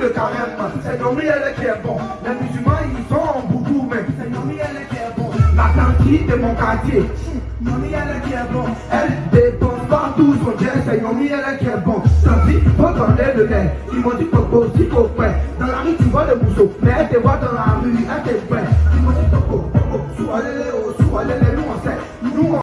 le carême, c'est Nomi elle qui est bon. Les musulmans ils sont en beaucoup mais c'est Nomi elle qui est bon. La tante de mon quartier, Nomi elle qui est bon. Elle dépense partout son jet, c'est Nomi elle qui est bon. Tant pis, faut donner le lait. Ils m'ont dit Coco, si coco, dans la rue tu vois le mousseau, mais elle te voit dans la rue, elle te prête. Ils m'ont dit Coco, Coco, sous allez, sous allez.